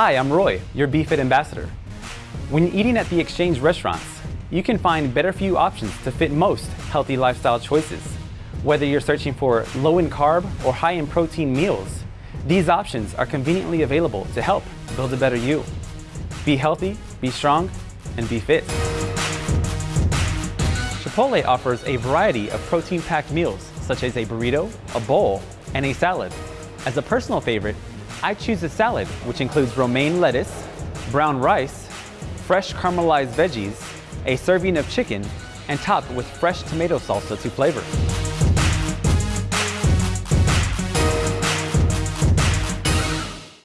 Hi, I'm Roy, your BeFit ambassador. When eating at the Exchange restaurants, you can find better you options to fit most healthy lifestyle choices. Whether you're searching for low in carb or high in protein meals, these options are conveniently available to help build a better you. Be healthy, be strong, and be fit. Chipotle offers a variety of protein-packed meals, such as a burrito, a bowl, and a salad. As a personal favorite, I choose a salad, which includes romaine lettuce, brown rice, fresh caramelized veggies, a serving of chicken, and topped with fresh tomato salsa to flavor.